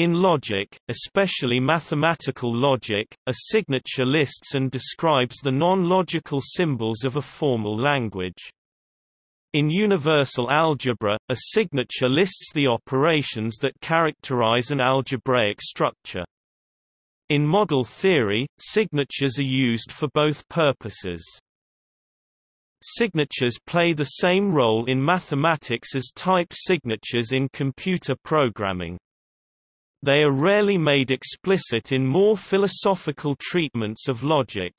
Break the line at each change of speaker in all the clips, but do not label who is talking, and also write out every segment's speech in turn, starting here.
In logic, especially mathematical logic, a signature lists and describes the non-logical symbols of a formal language. In universal algebra, a signature lists the operations that characterize an algebraic structure. In model theory, signatures are used for both purposes. Signatures play the same role in mathematics as type signatures in computer programming. They are rarely made explicit in more philosophical treatments of logic.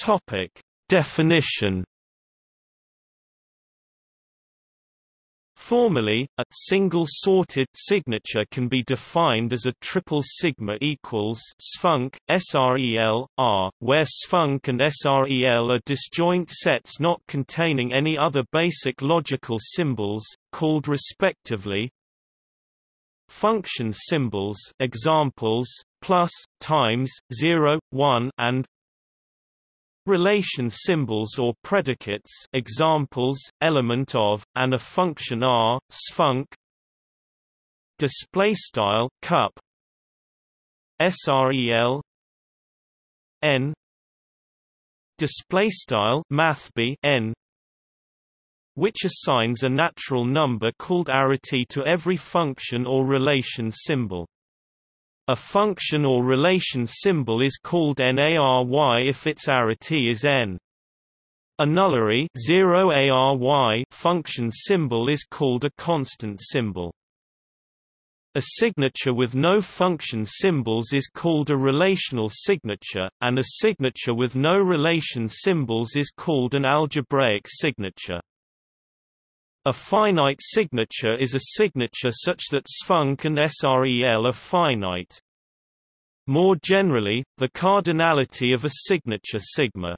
Topic: Definition Formally, a single sorted signature can be defined as a triple sigma equals sfunc, SREL, R, where sfunc and SREL are disjoint sets not containing any other basic logical symbols, called respectively function symbols examples, plus, times, 0, 1 and relation symbols or predicates examples, element of, and a function R, sfunc display style cup SREL n display style mathb n which assigns a natural number called arity to every function or relation symbol a function or relation symbol is called n-ary if its arity is n. A nullary 0 ARY function symbol is called a constant symbol. A signature with no function symbols is called a relational signature, and a signature with no relation symbols is called an algebraic signature. A finite signature is a signature such that sfunc and SREL are finite. More generally, the cardinality of a signature sigma.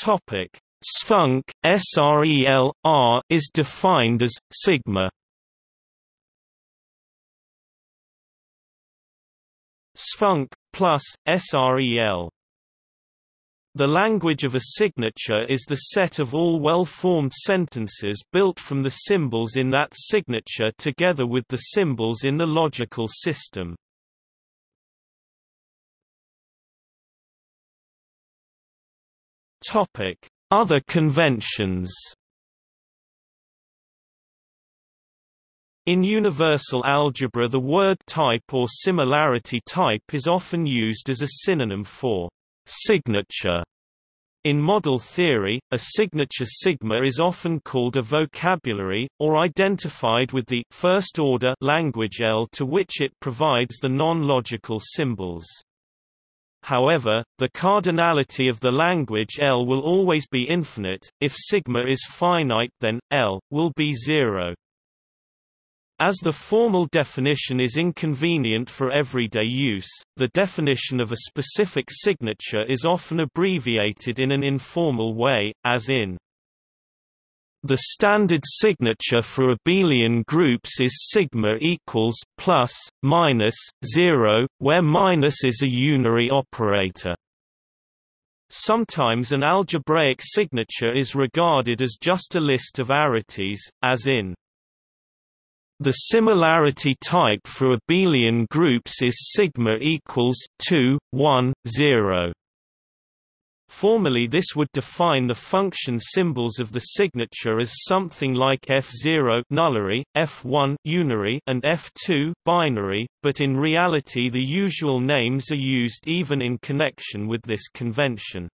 Topic: Sfunc SREL R is defined as sigma. Sfunc plus SREL the language of a signature is the set of all well-formed sentences built from the symbols in that signature together with the symbols in the logical system. Other conventions In universal algebra the word type or similarity type is often used as a synonym for Signature in model theory, a signature sigma is often called a vocabulary, or identified with the first-order language L to which it provides the non-logical symbols. However, the cardinality of the language L will always be infinite, if sigma is finite then, L, will be zero. As the formal definition is inconvenient for everyday use, the definition of a specific signature is often abbreviated in an informal way, as in the standard signature for abelian groups is sigma equals plus minus 0 where minus is a unary operator. Sometimes an algebraic signature is regarded as just a list of arities as in the similarity type for abelian groups is sigma equals 2, 1, 0. Formally this would define the function symbols of the signature as something like F0 nullary, F1 unary and F2 binary, but in reality the usual names are used even in connection with this convention.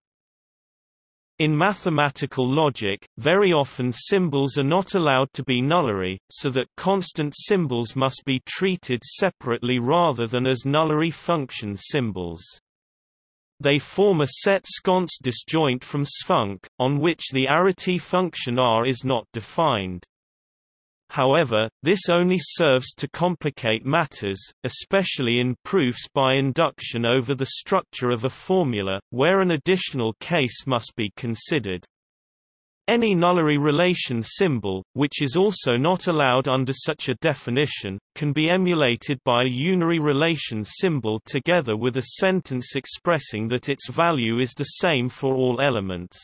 In mathematical logic, very often symbols are not allowed to be nullary, so that constant symbols must be treated separately rather than as nullary function symbols. They form a set sconce disjoint from sfunc, on which the arity function R is not defined. However, this only serves to complicate matters, especially in proofs by induction over the structure of a formula, where an additional case must be considered. Any nullary relation symbol, which is also not allowed under such a definition, can be emulated by a unary relation symbol together with a sentence expressing that its value is the same for all elements.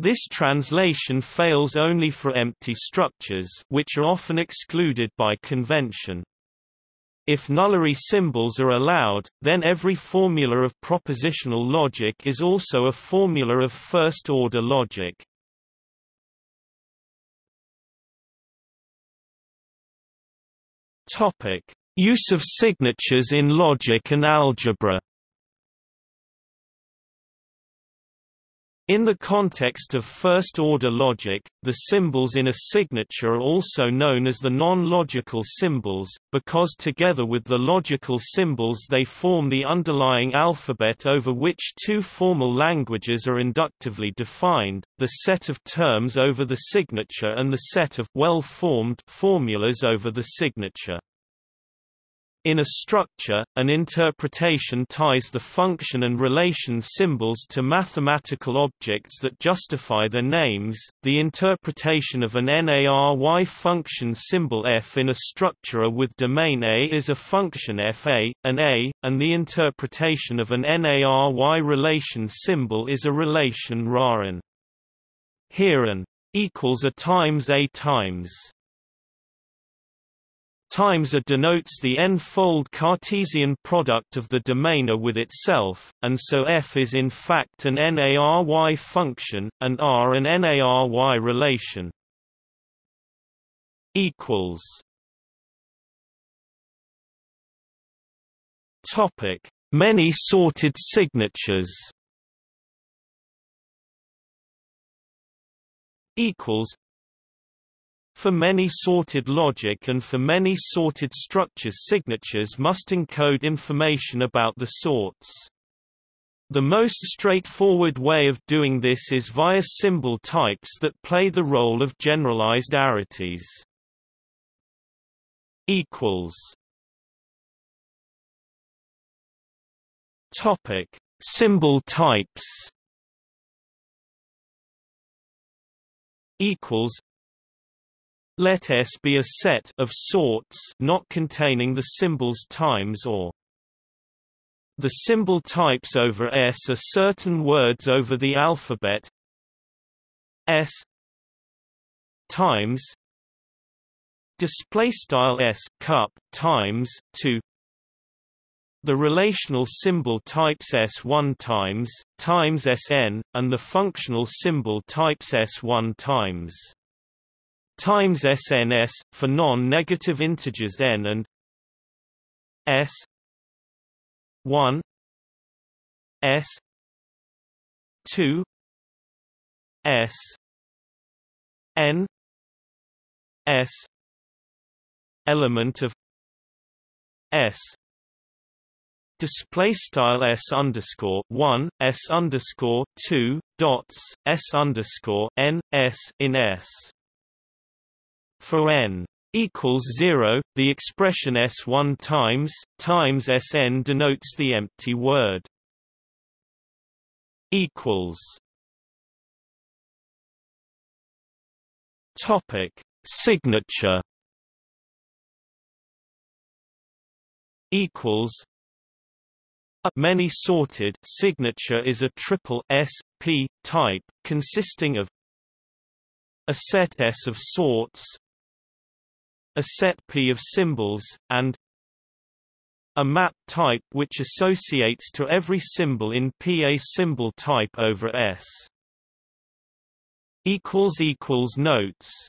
This translation fails only for empty structures which are often excluded by convention. If nullary symbols are allowed, then every formula of propositional logic is also a formula of first-order logic. Use of signatures in logic and algebra. In the context of first-order logic, the symbols in a signature are also known as the non-logical symbols, because together with the logical symbols they form the underlying alphabet over which two formal languages are inductively defined, the set of terms over the signature and the set of well-formed formulas over the signature. In a structure, an interpretation ties the function and relation symbols to mathematical objects that justify their names. The interpretation of an n-ary function symbol f in a structure with domain A is a function fa, an A, and the interpretation of an n-ary relation symbol is a relation RARN. Here an equals a times A times times A denotes the n-fold Cartesian product of the domain A with itself, and so f is in fact an n-ary function, and R an n-ary relation. Topic: Many sorted signatures. Equals for many sorted logic and for many sorted structures signatures must encode information about the sorts. The most straightforward way of doing this is via symbol types that play the role of generalized arities. equals Topic: Symbol types. Equals let S be a set of sorts not containing the symbols times or. The symbol types over S are certain words over the alphabet. S times. Display style S cup times 2 the relational symbol types S1 times times Sn and the functional symbol types S1 times times SNS for non-negative integers n and s 1 s 2 s n s element of s display style s underscore one s underscore two dots s underscore n s in s for n equals 0, the expression s1 times times sn denotes the empty word equals. Topic. Signature equals. A many sorted signature is a triple S P type consisting of a set S of sorts a set P of symbols, and a map type which associates to every symbol in P a symbol type over S. Notes